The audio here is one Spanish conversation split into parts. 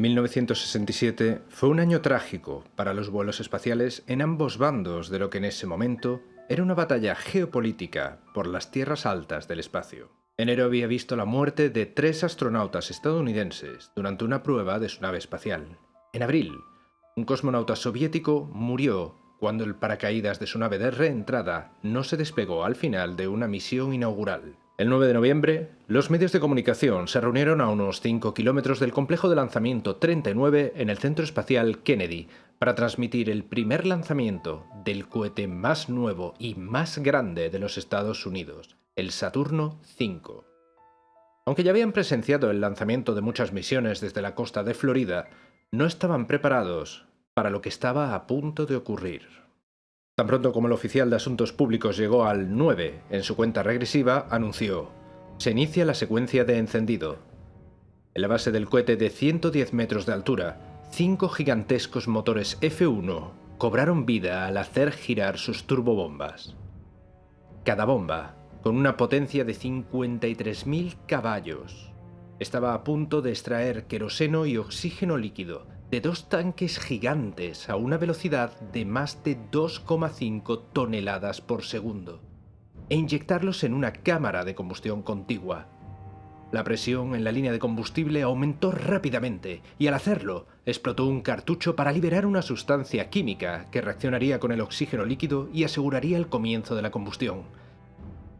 1967 fue un año trágico para los vuelos espaciales en ambos bandos de lo que en ese momento era una batalla geopolítica por las tierras altas del espacio. Enero había visto la muerte de tres astronautas estadounidenses durante una prueba de su nave espacial. En abril, un cosmonauta soviético murió cuando el paracaídas de su nave de reentrada no se despegó al final de una misión inaugural. El 9 de noviembre, los medios de comunicación se reunieron a unos 5 kilómetros del complejo de lanzamiento 39 en el Centro Espacial Kennedy para transmitir el primer lanzamiento del cohete más nuevo y más grande de los Estados Unidos, el Saturno V. Aunque ya habían presenciado el lanzamiento de muchas misiones desde la costa de Florida, no estaban preparados para lo que estaba a punto de ocurrir. Tan pronto como el oficial de Asuntos Públicos llegó al 9 en su cuenta regresiva, anunció, se inicia la secuencia de encendido. En la base del cohete de 110 metros de altura, cinco gigantescos motores F-1 cobraron vida al hacer girar sus turbobombas. Cada bomba, con una potencia de 53.000 caballos, estaba a punto de extraer queroseno y oxígeno líquido de dos tanques gigantes a una velocidad de más de 2,5 toneladas por segundo e inyectarlos en una cámara de combustión contigua. La presión en la línea de combustible aumentó rápidamente y al hacerlo explotó un cartucho para liberar una sustancia química que reaccionaría con el oxígeno líquido y aseguraría el comienzo de la combustión.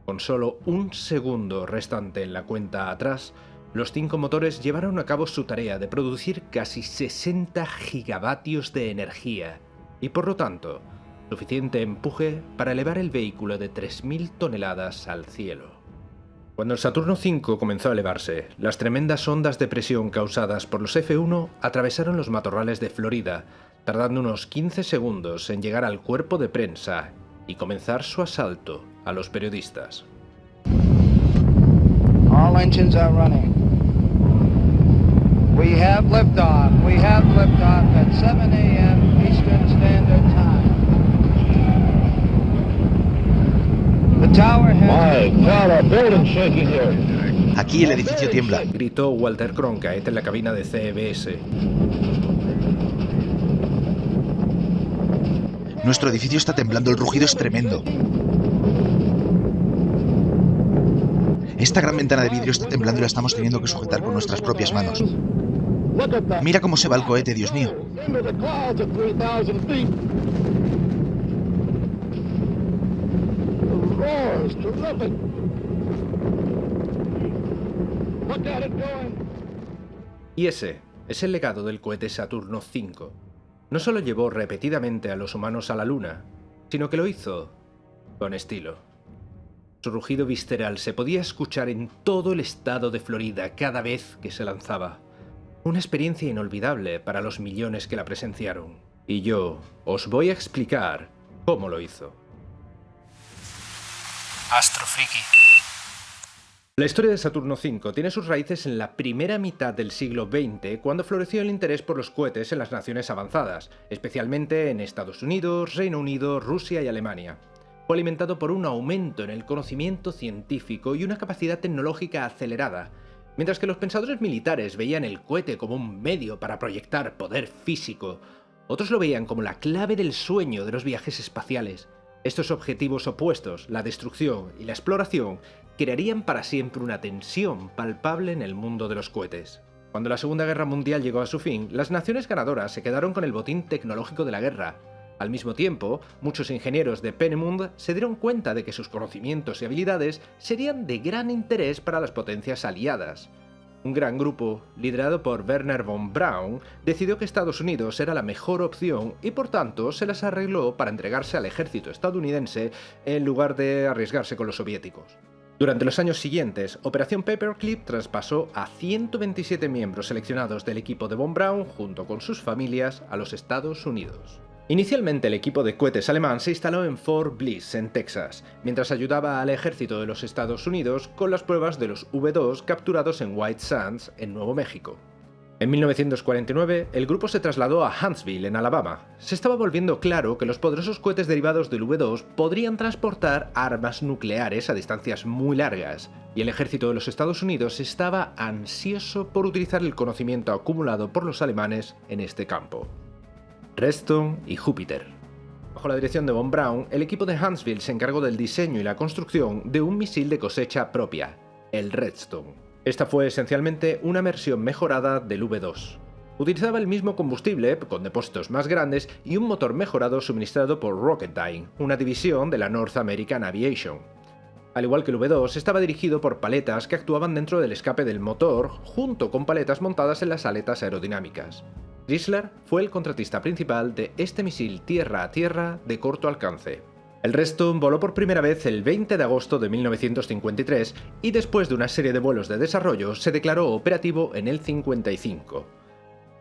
Con solo un segundo restante en la cuenta atrás, los cinco motores llevaron a cabo su tarea de producir casi 60 gigavatios de energía y por lo tanto, suficiente empuje para elevar el vehículo de 3.000 toneladas al cielo. Cuando el Saturno V comenzó a elevarse, las tremendas ondas de presión causadas por los F-1 atravesaron los matorrales de Florida, tardando unos 15 segundos en llegar al cuerpo de prensa y comenzar su asalto a los periodistas. We have liftoff. We have liftoff at 7 a.m. Eastern Standard Time. The tower has... My God, our building's shaking here. Aquí el edificio tiembla. Gritó Walter Cronkite en la cabina de CBS. Nuestro edificio está temblando, el rugido es tremendo. Esta gran ventana de vidrio está temblando y la estamos teniendo que sujetar con nuestras propias manos. Mira cómo se va el cohete, Dios mío. Into the clouds at 3,000 feet. The roar is terrific. Look at it going. Y ese es el legado del cohete Saturno V. No solo llevó repetidamente a los humanos a la Luna, sino que lo hizo con estilo. Su rugido visceral se podía escuchar en todo el estado de Florida cada vez que se lanzaba. Una experiencia inolvidable para los millones que la presenciaron. Y yo os voy a explicar cómo lo hizo. Astrofriki. La historia de Saturno V tiene sus raíces en la primera mitad del siglo XX, cuando floreció el interés por los cohetes en las naciones avanzadas, especialmente en Estados Unidos, Reino Unido, Rusia y Alemania. Fue alimentado por un aumento en el conocimiento científico y una capacidad tecnológica acelerada, mientras que los pensadores militares veían el cohete como un medio para proyectar poder físico, otros lo veían como la clave del sueño de los viajes espaciales. Estos objetivos opuestos, la destrucción y la exploración, crearían para siempre una tensión palpable en el mundo de los cohetes. Cuando la Segunda Guerra Mundial llegó a su fin, las naciones ganadoras se quedaron con el botín tecnológico de la guerra. Al mismo tiempo, muchos ingenieros de Peenemünde se dieron cuenta de que sus conocimientos y habilidades serían de gran interés para las potencias aliadas. Un gran grupo, liderado por Werner von Braun, decidió que Estados Unidos era la mejor opción y por tanto se las arregló para entregarse al ejército estadounidense en lugar de arriesgarse con los soviéticos. Durante los años siguientes, Operación Paperclip traspasó a 127 miembros seleccionados del equipo de Von Braun junto con sus familias a los Estados Unidos. Inicialmente el equipo de cohetes alemán se instaló en Fort Bliss, en Texas, mientras ayudaba al ejército de los Estados Unidos con las pruebas de los V-2 capturados en White Sands, en Nuevo México. En 1949, el grupo se trasladó a Huntsville, en Alabama. Se estaba volviendo claro que los poderosos cohetes derivados del V2 podrían transportar armas nucleares a distancias muy largas, y el ejército de los Estados Unidos estaba ansioso por utilizar el conocimiento acumulado por los alemanes en este campo. Redstone y Júpiter. Bajo la dirección de Von Braun, el equipo de Huntsville se encargó del diseño y la construcción de un misil de cosecha propia, el Redstone. Esta fue esencialmente una versión mejorada del V2. Utilizaba el mismo combustible, con depósitos más grandes, y un motor mejorado suministrado por Rocketdyne, una división de la North American Aviation. Al igual que el V2, estaba dirigido por paletas que actuaban dentro del escape del motor, junto con paletas montadas en las aletas aerodinámicas. Chrysler fue el contratista principal de este misil tierra a tierra de corto alcance. El resto voló por primera vez el 20 de agosto de 1953 y después de una serie de vuelos de desarrollo se declaró operativo en el 55.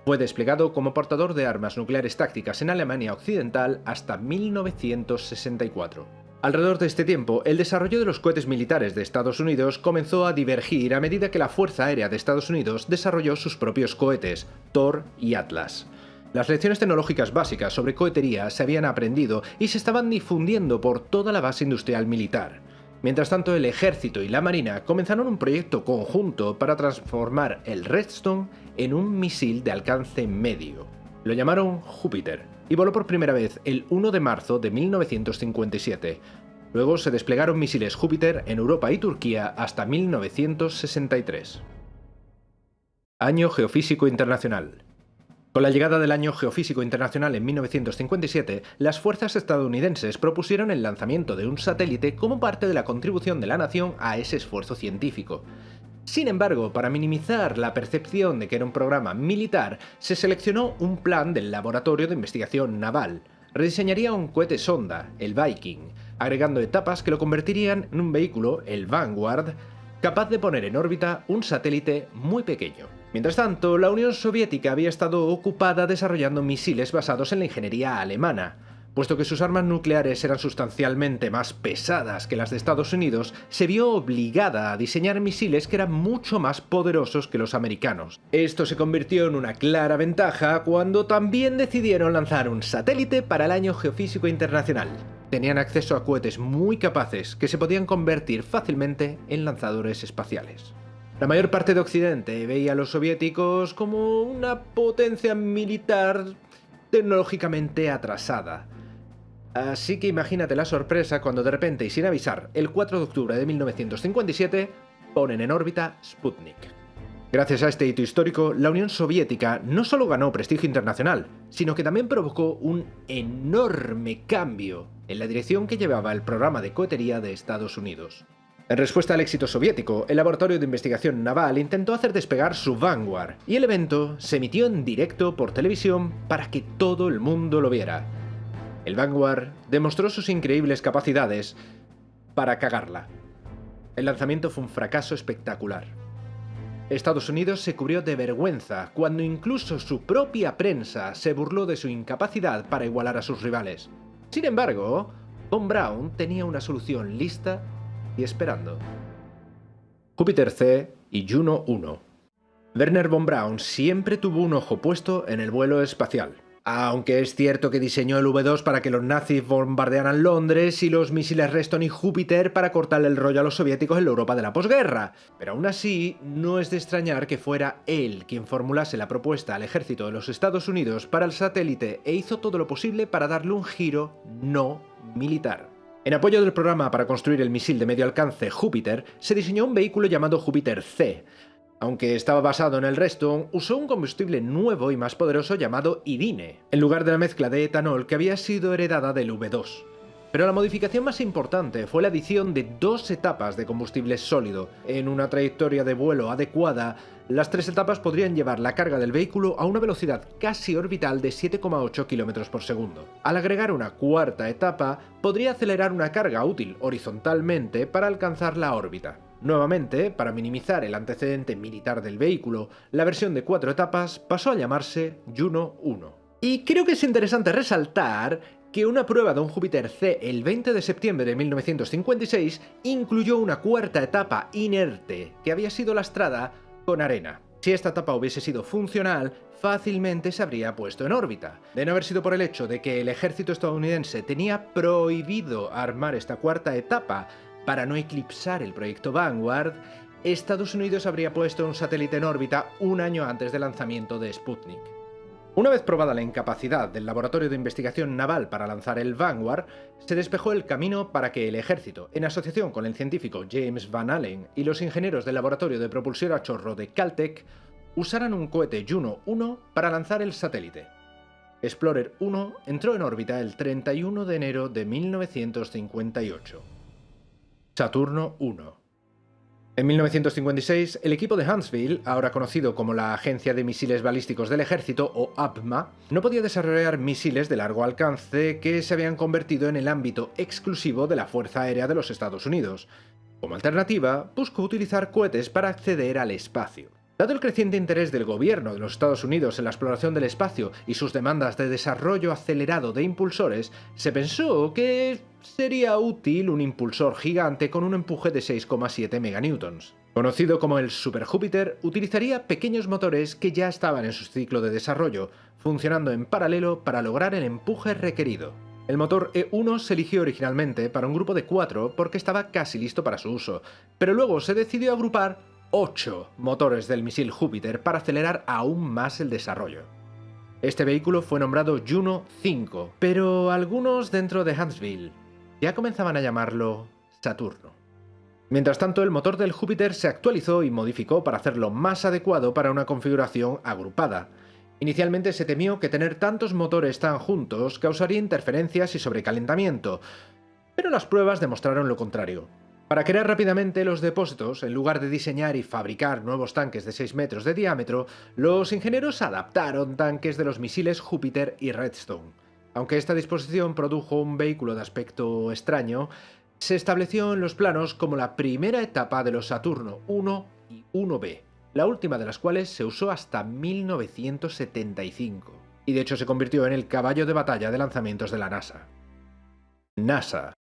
Fue desplegado como portador de armas nucleares tácticas en Alemania Occidental hasta 1964. Alrededor de este tiempo, el desarrollo de los cohetes militares de Estados Unidos comenzó a divergir a medida que la Fuerza Aérea de Estados Unidos desarrolló sus propios cohetes, Thor y Atlas. Las lecciones tecnológicas básicas sobre cohetería se habían aprendido y se estaban difundiendo por toda la base industrial militar. Mientras tanto, el ejército y la marina comenzaron un proyecto conjunto para transformar el Redstone en un misil de alcance medio. Lo llamaron Júpiter y voló por primera vez el 1 de marzo de 1957. Luego se desplegaron misiles Júpiter en Europa y Turquía hasta 1963. Año Geofísico Internacional con la llegada del Año Geofísico Internacional en 1957, las fuerzas estadounidenses propusieron el lanzamiento de un satélite como parte de la contribución de la nación a ese esfuerzo científico. Sin embargo, para minimizar la percepción de que era un programa militar, se seleccionó un plan del Laboratorio de Investigación Naval. Rediseñaría un cohete sonda, el Viking, agregando etapas que lo convertirían en un vehículo, el Vanguard, capaz de poner en órbita un satélite muy pequeño. Mientras tanto, la Unión Soviética había estado ocupada desarrollando misiles basados en la ingeniería alemana. Puesto que sus armas nucleares eran sustancialmente más pesadas que las de Estados Unidos, se vio obligada a diseñar misiles que eran mucho más poderosos que los americanos. Esto se convirtió en una clara ventaja cuando también decidieron lanzar un satélite para el Año Geofísico Internacional. Tenían acceso a cohetes muy capaces que se podían convertir fácilmente en lanzadores espaciales. La mayor parte de Occidente veía a los soviéticos como una potencia militar tecnológicamente atrasada. Así que imagínate la sorpresa cuando de repente y sin avisar, el 4 de octubre de 1957, ponen en órbita Sputnik. Gracias a este hito histórico, la Unión Soviética no solo ganó prestigio internacional, sino que también provocó un enorme cambio en la dirección que llevaba el programa de cohetería de Estados Unidos. En respuesta al éxito soviético, el Laboratorio de Investigación Naval intentó hacer despegar su Vanguard, y el evento se emitió en directo por televisión para que todo el mundo lo viera. El Vanguard demostró sus increíbles capacidades para cagarla. El lanzamiento fue un fracaso espectacular. Estados Unidos se cubrió de vergüenza cuando incluso su propia prensa se burló de su incapacidad para igualar a sus rivales. Sin embargo, Von Braun tenía una solución lista esperando. Júpiter C y Juno 1. Werner von Braun siempre tuvo un ojo puesto en el vuelo espacial. Aunque es cierto que diseñó el V2 para que los nazis bombardearan Londres y los misiles Reston y Júpiter para cortarle el rollo a los soviéticos en la Europa de la posguerra. Pero aún así, no es de extrañar que fuera él quien formulase la propuesta al ejército de los Estados Unidos para el satélite e hizo todo lo posible para darle un giro no militar. En apoyo del programa para construir el misil de medio alcance Júpiter, se diseñó un vehículo llamado Júpiter C. Aunque estaba basado en el resto, usó un combustible nuevo y más poderoso llamado Irine, en lugar de la mezcla de etanol que había sido heredada del V2. Pero la modificación más importante fue la adición de dos etapas de combustible sólido. En una trayectoria de vuelo adecuada, las tres etapas podrían llevar la carga del vehículo a una velocidad casi orbital de 7,8 km por segundo. Al agregar una cuarta etapa, podría acelerar una carga útil horizontalmente para alcanzar la órbita. Nuevamente, para minimizar el antecedente militar del vehículo, la versión de cuatro etapas pasó a llamarse Juno 1. Y creo que es interesante resaltar que una prueba de un Júpiter C el 20 de septiembre de 1956 incluyó una cuarta etapa inerte que había sido lastrada con arena. Si esta etapa hubiese sido funcional, fácilmente se habría puesto en órbita. De no haber sido por el hecho de que el ejército estadounidense tenía prohibido armar esta cuarta etapa para no eclipsar el proyecto Vanguard, Estados Unidos habría puesto un satélite en órbita un año antes del lanzamiento de Sputnik. Una vez probada la incapacidad del Laboratorio de Investigación Naval para lanzar el Vanguard, se despejó el camino para que el ejército, en asociación con el científico James Van Allen y los ingenieros del Laboratorio de Propulsión a Chorro de Caltech, usaran un cohete Juno 1 para lanzar el satélite. Explorer 1 entró en órbita el 31 de enero de 1958. Saturno 1 en 1956, el equipo de Huntsville, ahora conocido como la Agencia de Misiles Balísticos del Ejército, o APMA, no podía desarrollar misiles de largo alcance que se habían convertido en el ámbito exclusivo de la Fuerza Aérea de los Estados Unidos. Como alternativa, buscó utilizar cohetes para acceder al espacio. Dado el creciente interés del gobierno de los Estados Unidos en la exploración del espacio y sus demandas de desarrollo acelerado de impulsores, se pensó que sería útil un impulsor gigante con un empuje de 6,7 meganewtons. Conocido como el Super Júpiter, utilizaría pequeños motores que ya estaban en su ciclo de desarrollo, funcionando en paralelo para lograr el empuje requerido. El motor E1 se eligió originalmente para un grupo de cuatro porque estaba casi listo para su uso, pero luego se decidió agrupar 8 motores del misil Júpiter para acelerar aún más el desarrollo. Este vehículo fue nombrado Juno 5, pero algunos dentro de Huntsville ya comenzaban a llamarlo Saturno. Mientras tanto, el motor del Júpiter se actualizó y modificó para hacerlo más adecuado para una configuración agrupada. Inicialmente se temió que tener tantos motores tan juntos causaría interferencias y sobrecalentamiento, pero las pruebas demostraron lo contrario. Para crear rápidamente los depósitos, en lugar de diseñar y fabricar nuevos tanques de 6 metros de diámetro, los ingenieros adaptaron tanques de los misiles Júpiter y Redstone. Aunque esta disposición produjo un vehículo de aspecto extraño, se estableció en los planos como la primera etapa de los Saturno 1 y 1B, la última de las cuales se usó hasta 1975, y de hecho se convirtió en el caballo de batalla de lanzamientos de la NASA. NASA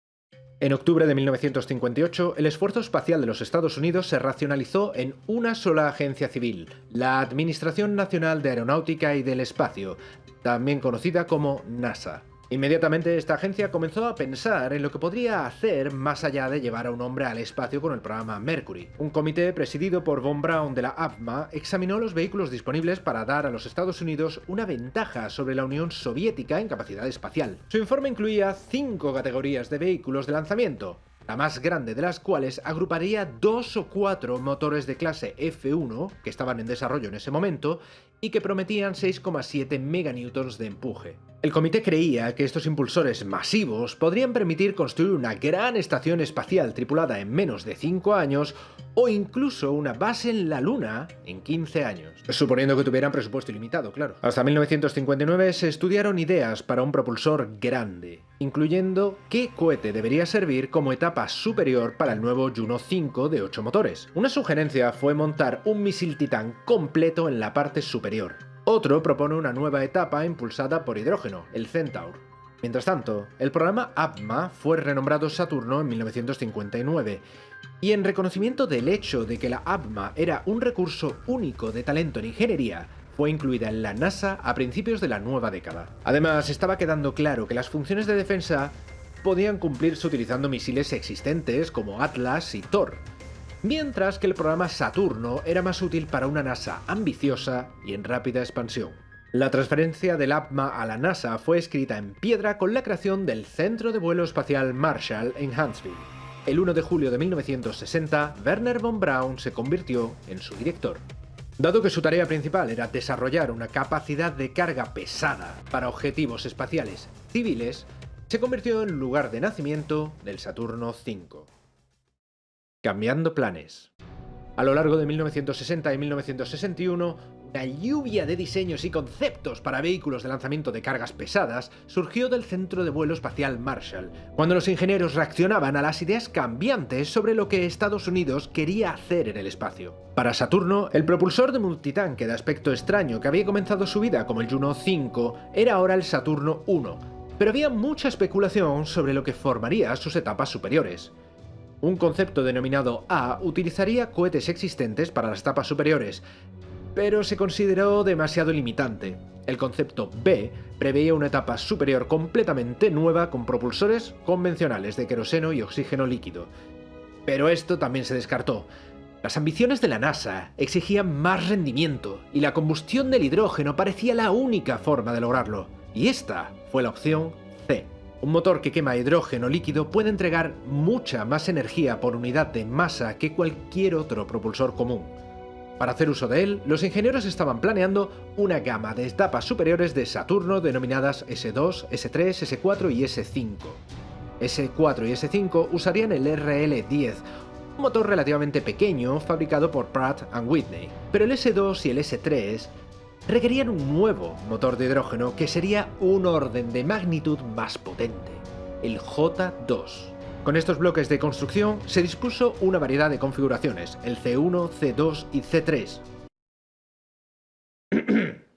en octubre de 1958, el esfuerzo espacial de los Estados Unidos se racionalizó en una sola agencia civil, la Administración Nacional de Aeronáutica y del Espacio, también conocida como NASA. Inmediatamente esta agencia comenzó a pensar en lo que podría hacer más allá de llevar a un hombre al espacio con el programa Mercury. Un comité presidido por Von Braun de la APMA examinó los vehículos disponibles para dar a los Estados Unidos una ventaja sobre la Unión Soviética en capacidad espacial. Su informe incluía cinco categorías de vehículos de lanzamiento, la más grande de las cuales agruparía dos o cuatro motores de clase F1 que estaban en desarrollo en ese momento y que prometían 6,7 meganewtons de empuje. El comité creía que estos impulsores masivos podrían permitir construir una gran estación espacial tripulada en menos de 5 años o incluso una base en la Luna en 15 años. Suponiendo que tuvieran presupuesto ilimitado, claro. Hasta 1959 se estudiaron ideas para un propulsor grande, incluyendo qué cohete debería servir como etapa superior para el nuevo Juno 5 de 8 motores. Una sugerencia fue montar un misil Titán completo en la parte superior, otro propone una nueva etapa impulsada por hidrógeno, el Centaur. Mientras tanto, el programa APMA fue renombrado Saturno en 1959, y en reconocimiento del hecho de que la APMA era un recurso único de talento en ingeniería, fue incluida en la NASA a principios de la nueva década. Además, estaba quedando claro que las funciones de defensa podían cumplirse utilizando misiles existentes como Atlas y Thor, mientras que el programa Saturno era más útil para una NASA ambiciosa y en rápida expansión. La transferencia del APMA a la NASA fue escrita en piedra con la creación del Centro de Vuelo Espacial Marshall en Huntsville. El 1 de julio de 1960, Werner von Braun se convirtió en su director. Dado que su tarea principal era desarrollar una capacidad de carga pesada para objetivos espaciales civiles, se convirtió en lugar de nacimiento del Saturno V. Cambiando planes. A lo largo de 1960 y 1961, una lluvia de diseños y conceptos para vehículos de lanzamiento de cargas pesadas surgió del Centro de Vuelo Espacial Marshall, cuando los ingenieros reaccionaban a las ideas cambiantes sobre lo que Estados Unidos quería hacer en el espacio. Para Saturno, el propulsor de multitanque de aspecto extraño que había comenzado su vida como el Juno 5 era ahora el Saturno 1, pero había mucha especulación sobre lo que formaría sus etapas superiores. Un concepto denominado A utilizaría cohetes existentes para las etapas superiores, pero se consideró demasiado limitante. El concepto B preveía una etapa superior completamente nueva con propulsores convencionales de queroseno y oxígeno líquido. Pero esto también se descartó. Las ambiciones de la NASA exigían más rendimiento y la combustión del hidrógeno parecía la única forma de lograrlo. Y esta fue la opción. Un motor que quema hidrógeno líquido puede entregar mucha más energía por unidad de masa que cualquier otro propulsor común. Para hacer uso de él, los ingenieros estaban planeando una gama de etapas superiores de Saturno denominadas S2, S3, S4 y S5. S4 y S5 usarían el RL-10, un motor relativamente pequeño fabricado por Pratt Whitney, pero el S2 y el S3 requerían un nuevo motor de hidrógeno que sería un orden de magnitud más potente, el J2. Con estos bloques de construcción se dispuso una variedad de configuraciones, el C1, C2 y C3,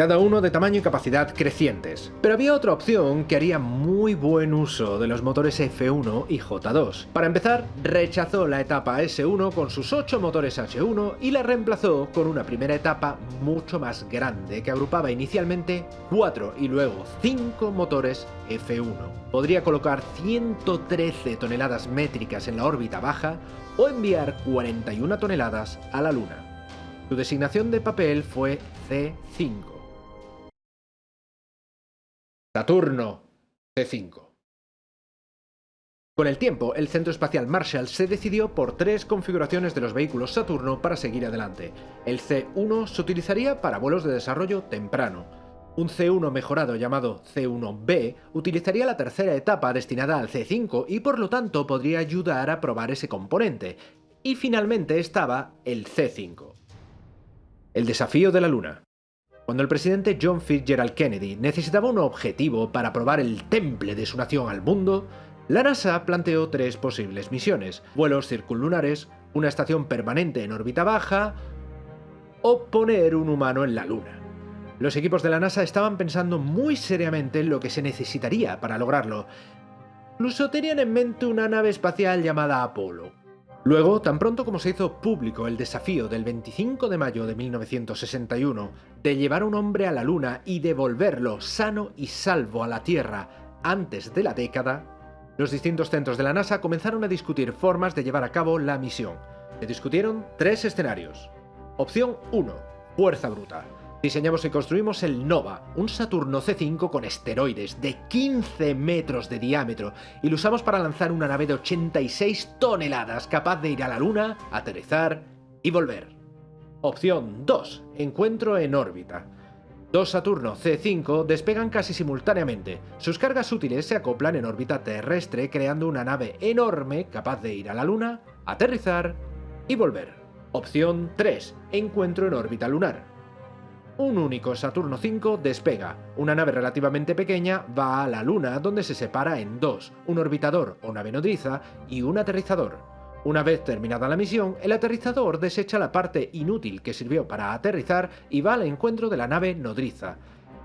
cada uno de tamaño y capacidad crecientes. Pero había otra opción que haría muy buen uso de los motores F1 y J2. Para empezar, rechazó la etapa S1 con sus 8 motores H1 y la reemplazó con una primera etapa mucho más grande que agrupaba inicialmente 4 y luego 5 motores F1. Podría colocar 113 toneladas métricas en la órbita baja o enviar 41 toneladas a la Luna. Su designación de papel fue C5. Saturno C5. Con el tiempo, el Centro Espacial Marshall se decidió por tres configuraciones de los vehículos Saturno para seguir adelante. El C1 se utilizaría para vuelos de desarrollo temprano. Un C1 mejorado llamado C1B utilizaría la tercera etapa destinada al C5 y por lo tanto podría ayudar a probar ese componente. Y finalmente estaba el C5. El desafío de la Luna. Cuando el presidente John Fitzgerald Kennedy necesitaba un objetivo para probar el temple de su nación al mundo, la NASA planteó tres posibles misiones, vuelos circunlunares, una estación permanente en órbita baja o poner un humano en la Luna. Los equipos de la NASA estaban pensando muy seriamente en lo que se necesitaría para lograrlo. Incluso tenían en mente una nave espacial llamada Apolo. Luego, tan pronto como se hizo público el desafío del 25 de mayo de 1961 de llevar a un hombre a la Luna y devolverlo sano y salvo a la Tierra antes de la década, los distintos centros de la NASA comenzaron a discutir formas de llevar a cabo la misión. Se discutieron tres escenarios. Opción 1. Fuerza bruta. Diseñamos y construimos el Nova, un Saturno C5 con esteroides de 15 metros de diámetro y lo usamos para lanzar una nave de 86 toneladas capaz de ir a la Luna, aterrizar y volver. Opción 2. Encuentro en órbita. Dos Saturno C5 despegan casi simultáneamente. Sus cargas útiles se acoplan en órbita terrestre creando una nave enorme capaz de ir a la Luna, aterrizar y volver. Opción 3. Encuentro en órbita lunar un único Saturno V despega. Una nave relativamente pequeña va a la Luna, donde se separa en dos, un orbitador o nave nodriza y un aterrizador. Una vez terminada la misión, el aterrizador desecha la parte inútil que sirvió para aterrizar y va al encuentro de la nave nodriza.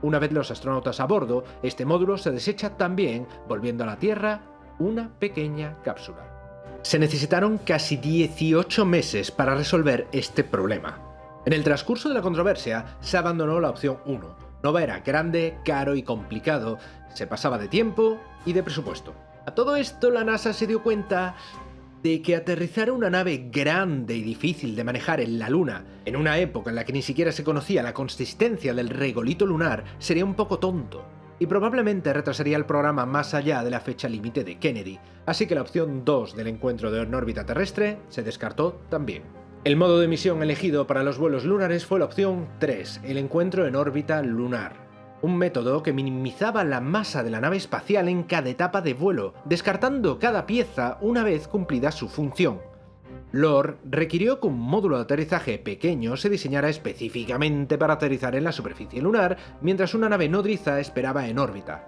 Una vez los astronautas a bordo, este módulo se desecha también, volviendo a la Tierra una pequeña cápsula. Se necesitaron casi 18 meses para resolver este problema. En el transcurso de la controversia se abandonó la opción 1. Nova era grande, caro y complicado, se pasaba de tiempo y de presupuesto. A todo esto la NASA se dio cuenta de que aterrizar una nave grande y difícil de manejar en la Luna, en una época en la que ni siquiera se conocía la consistencia del regolito lunar, sería un poco tonto, y probablemente retrasaría el programa más allá de la fecha límite de Kennedy, así que la opción 2 del encuentro de en órbita terrestre se descartó también. El modo de misión elegido para los vuelos lunares fue la opción 3, el encuentro en órbita lunar. Un método que minimizaba la masa de la nave espacial en cada etapa de vuelo, descartando cada pieza una vez cumplida su función. Lore requirió que un módulo de aterrizaje pequeño se diseñara específicamente para aterrizar en la superficie lunar, mientras una nave nodriza esperaba en órbita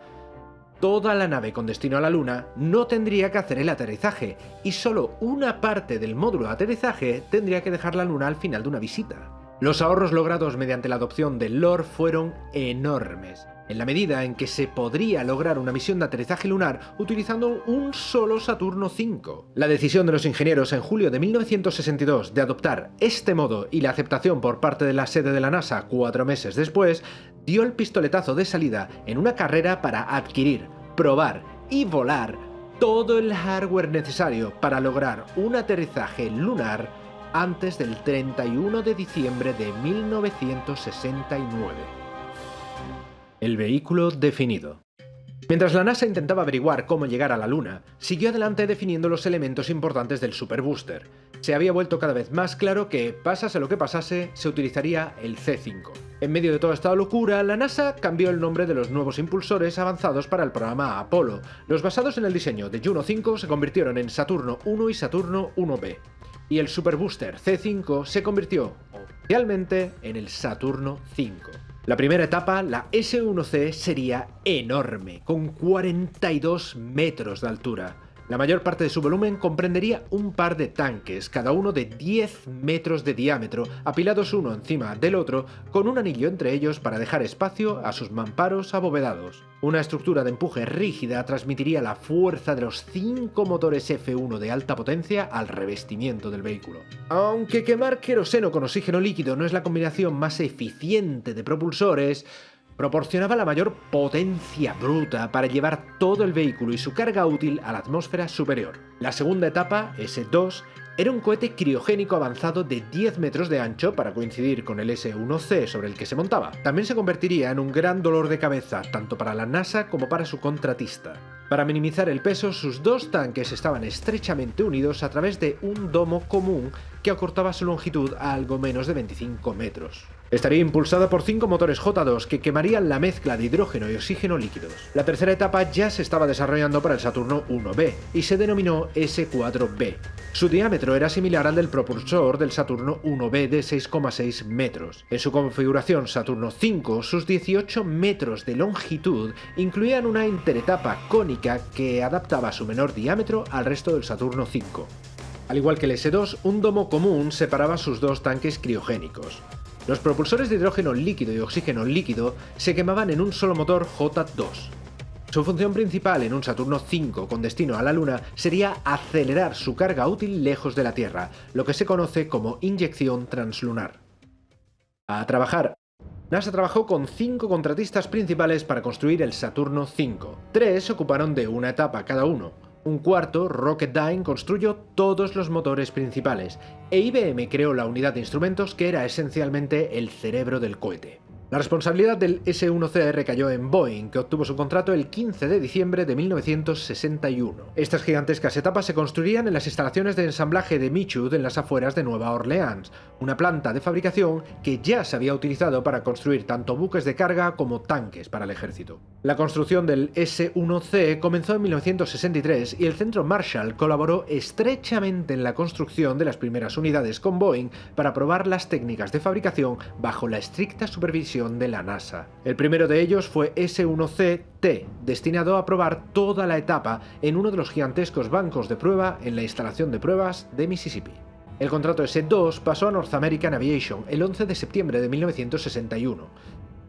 toda la nave con destino a la Luna no tendría que hacer el aterrizaje, y solo una parte del módulo de aterrizaje tendría que dejar la Luna al final de una visita. Los ahorros logrados mediante la adopción del LOR fueron enormes. En la medida en que se podría lograr una misión de aterrizaje lunar utilizando un solo Saturno V. La decisión de los ingenieros en julio de 1962 de adoptar este modo y la aceptación por parte de la sede de la NASA cuatro meses después dio el pistoletazo de salida en una carrera para adquirir, probar y volar todo el hardware necesario para lograr un aterrizaje lunar antes del 31 de diciembre de 1969. El vehículo definido. Mientras la NASA intentaba averiguar cómo llegar a la Luna, siguió adelante definiendo los elementos importantes del Super Booster. Se había vuelto cada vez más claro que, pasase lo que pasase, se utilizaría el C5. En medio de toda esta locura, la NASA cambió el nombre de los nuevos impulsores avanzados para el programa Apolo. Los basados en el diseño de Juno 5 se convirtieron en Saturno 1 y Saturno 1B. Y el Super Booster C5 se convirtió oficialmente en el Saturno 5. La primera etapa, la S1C, sería enorme, con 42 metros de altura. La mayor parte de su volumen comprendería un par de tanques, cada uno de 10 metros de diámetro, apilados uno encima del otro, con un anillo entre ellos para dejar espacio a sus mamparos abovedados. Una estructura de empuje rígida transmitiría la fuerza de los 5 motores F1 de alta potencia al revestimiento del vehículo. Aunque quemar queroseno con oxígeno líquido no es la combinación más eficiente de propulsores, proporcionaba la mayor potencia bruta para llevar todo el vehículo y su carga útil a la atmósfera superior. La segunda etapa, S2, era un cohete criogénico avanzado de 10 metros de ancho para coincidir con el S-1C sobre el que se montaba. También se convertiría en un gran dolor de cabeza tanto para la NASA como para su contratista. Para minimizar el peso, sus dos tanques estaban estrechamente unidos a través de un domo común que acortaba su longitud a algo menos de 25 metros. Estaría impulsada por cinco motores J2 que quemarían la mezcla de hidrógeno y oxígeno líquidos. La tercera etapa ya se estaba desarrollando para el Saturno 1B y se denominó S4B. Su diámetro era similar al del propulsor del Saturno 1B de 6,6 metros. En su configuración Saturno 5, sus 18 metros de longitud incluían una interetapa cónica que adaptaba su menor diámetro al resto del Saturno 5. Al igual que el S2, un domo común separaba sus dos tanques criogénicos. Los propulsores de hidrógeno líquido y oxígeno líquido se quemaban en un solo motor J2. Su función principal en un Saturno 5 con destino a la Luna sería acelerar su carga útil lejos de la Tierra, lo que se conoce como inyección translunar. A trabajar. NASA trabajó con cinco contratistas principales para construir el Saturno 5. Tres ocuparon de una etapa cada uno. Un cuarto, Rocketdyne, construyó todos los motores principales, e IBM creó la unidad de instrumentos que era esencialmente el cerebro del cohete. La responsabilidad del S-1C recayó en Boeing, que obtuvo su contrato el 15 de diciembre de 1961. Estas gigantescas etapas se construirían en las instalaciones de ensamblaje de Michoud en las afueras de Nueva Orleans, una planta de fabricación que ya se había utilizado para construir tanto buques de carga como tanques para el ejército. La construcción del S-1C comenzó en 1963 y el Centro Marshall colaboró estrechamente en la construcción de las primeras unidades con Boeing para probar las técnicas de fabricación bajo la estricta supervisión de la NASA. El primero de ellos fue S-1C-T, destinado a probar toda la etapa en uno de los gigantescos bancos de prueba en la instalación de pruebas de Mississippi. El contrato S-2 pasó a North American Aviation el 11 de septiembre de 1961,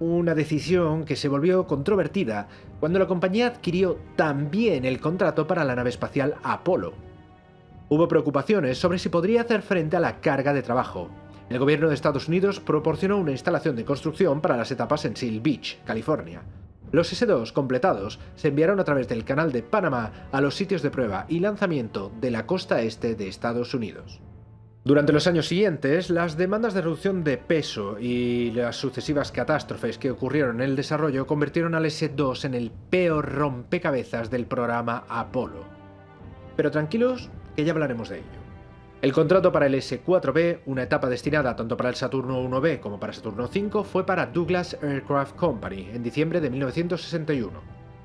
una decisión que se volvió controvertida cuando la compañía adquirió también el contrato para la nave espacial Apollo. Hubo preocupaciones sobre si podría hacer frente a la carga de trabajo, el gobierno de Estados Unidos proporcionó una instalación de construcción para las etapas en Seal Beach, California. Los S-2 completados se enviaron a través del Canal de Panamá a los sitios de prueba y lanzamiento de la costa este de Estados Unidos. Durante los años siguientes, las demandas de reducción de peso y las sucesivas catástrofes que ocurrieron en el desarrollo convirtieron al S-2 en el peor rompecabezas del programa Apolo. Pero tranquilos, que ya hablaremos de ello. El contrato para el S-4B, una etapa destinada tanto para el Saturno 1B como para Saturno 5, fue para Douglas Aircraft Company en diciembre de 1961.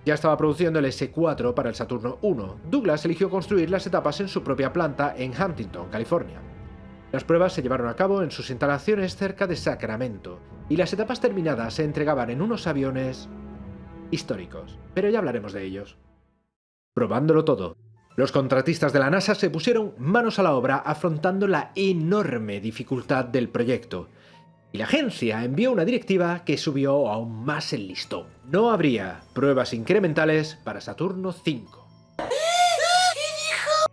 Ya estaba produciendo el S-4 para el Saturno 1. Douglas eligió construir las etapas en su propia planta en Huntington, California. Las pruebas se llevaron a cabo en sus instalaciones cerca de Sacramento, y las etapas terminadas se entregaban en unos aviones históricos, pero ya hablaremos de ellos. Probándolo todo, los contratistas de la NASA se pusieron manos a la obra afrontando la enorme dificultad del proyecto. Y la agencia envió una directiva que subió aún más el listón. No habría pruebas incrementales para Saturno 5.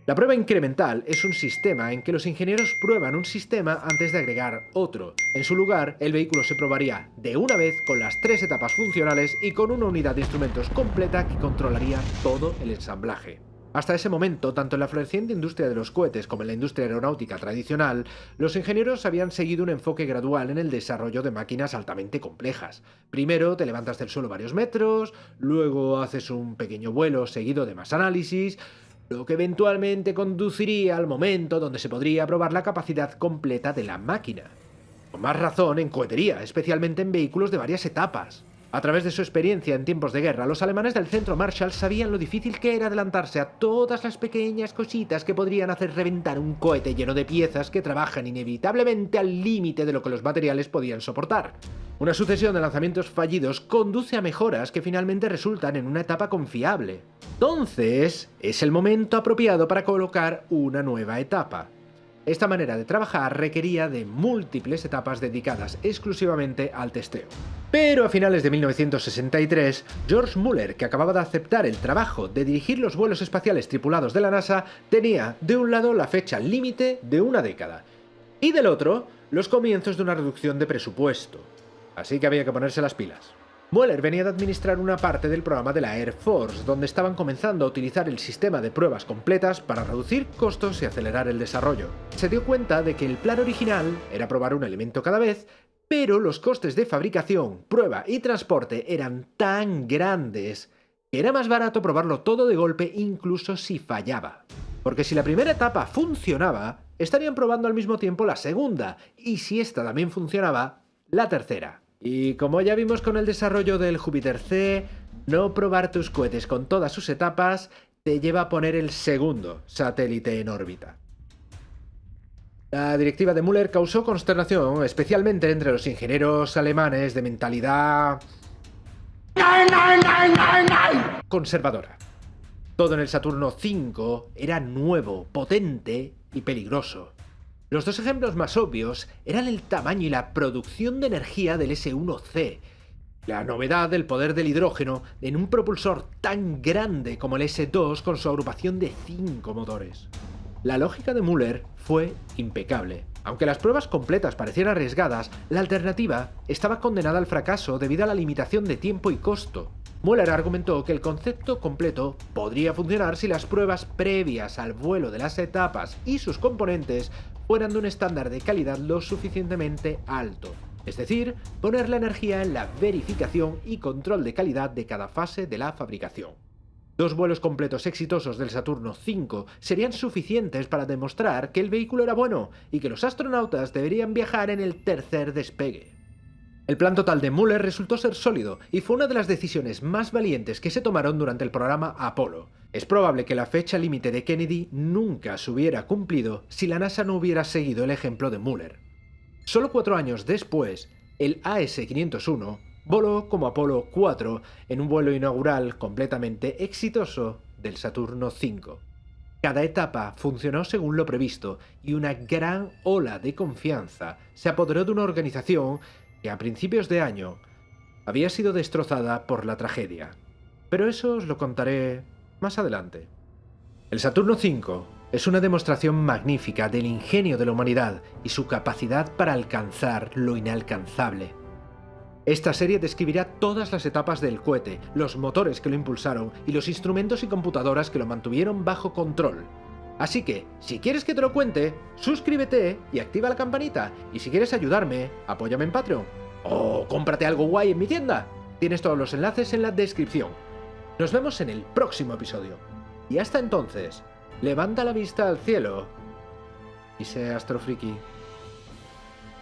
La prueba incremental es un sistema en que los ingenieros prueban un sistema antes de agregar otro. En su lugar, el vehículo se probaría de una vez con las tres etapas funcionales y con una unidad de instrumentos completa que controlaría todo el ensamblaje. Hasta ese momento, tanto en la floreciente industria de los cohetes como en la industria aeronáutica tradicional, los ingenieros habían seguido un enfoque gradual en el desarrollo de máquinas altamente complejas. Primero te levantas del suelo varios metros, luego haces un pequeño vuelo seguido de más análisis, lo que eventualmente conduciría al momento donde se podría probar la capacidad completa de la máquina. Con más razón en cohetería, especialmente en vehículos de varias etapas. A través de su experiencia en tiempos de guerra, los alemanes del centro Marshall sabían lo difícil que era adelantarse a todas las pequeñas cositas que podrían hacer reventar un cohete lleno de piezas que trabajan inevitablemente al límite de lo que los materiales podían soportar. Una sucesión de lanzamientos fallidos conduce a mejoras que finalmente resultan en una etapa confiable. Entonces, es el momento apropiado para colocar una nueva etapa. Esta manera de trabajar requería de múltiples etapas dedicadas exclusivamente al testeo. Pero a finales de 1963, George Muller, que acababa de aceptar el trabajo de dirigir los vuelos espaciales tripulados de la NASA, tenía de un lado la fecha límite de una década y del otro los comienzos de una reducción de presupuesto. Así que había que ponerse las pilas. Mueller venía de administrar una parte del programa de la Air Force, donde estaban comenzando a utilizar el sistema de pruebas completas para reducir costos y acelerar el desarrollo. Se dio cuenta de que el plan original era probar un elemento cada vez, pero los costes de fabricación, prueba y transporte eran tan grandes que era más barato probarlo todo de golpe incluso si fallaba. Porque si la primera etapa funcionaba, estarían probando al mismo tiempo la segunda, y si esta también funcionaba, la tercera. Y como ya vimos con el desarrollo del Júpiter C, no probar tus cohetes con todas sus etapas te lleva a poner el segundo satélite en órbita. La directiva de Müller causó consternación, especialmente entre los ingenieros alemanes de mentalidad conservadora. Todo en el Saturno V era nuevo, potente y peligroso. Los dos ejemplos más obvios eran el tamaño y la producción de energía del S1C, la novedad del poder del hidrógeno en un propulsor tan grande como el S2 con su agrupación de 5 motores. La lógica de Müller fue impecable. Aunque las pruebas completas parecieran arriesgadas, la alternativa estaba condenada al fracaso debido a la limitación de tiempo y costo. Müller argumentó que el concepto completo podría funcionar si las pruebas previas al vuelo de las etapas y sus componentes fueran de un estándar de calidad lo suficientemente alto. Es decir, poner la energía en la verificación y control de calidad de cada fase de la fabricación. Dos vuelos completos exitosos del Saturno V serían suficientes para demostrar que el vehículo era bueno y que los astronautas deberían viajar en el tercer despegue. El plan total de Muller resultó ser sólido y fue una de las decisiones más valientes que se tomaron durante el programa Apolo. Es probable que la fecha límite de Kennedy nunca se hubiera cumplido si la NASA no hubiera seguido el ejemplo de Muller. Solo cuatro años después, el AS-501 voló como Apolo 4 en un vuelo inaugural completamente exitoso del Saturno V. Cada etapa funcionó según lo previsto y una gran ola de confianza se apoderó de una organización que a principios de año había sido destrozada por la tragedia. Pero eso os lo contaré más adelante. El Saturno V es una demostración magnífica del ingenio de la humanidad y su capacidad para alcanzar lo inalcanzable. Esta serie describirá todas las etapas del cohete, los motores que lo impulsaron y los instrumentos y computadoras que lo mantuvieron bajo control. Así que, si quieres que te lo cuente, suscríbete y activa la campanita. Y si quieres ayudarme, apóyame en Patreon. O cómprate algo guay en mi tienda. Tienes todos los enlaces en la descripción. Nos vemos en el próximo episodio. Y hasta entonces, levanta la vista al cielo y sé astrofriki.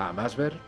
A más ver.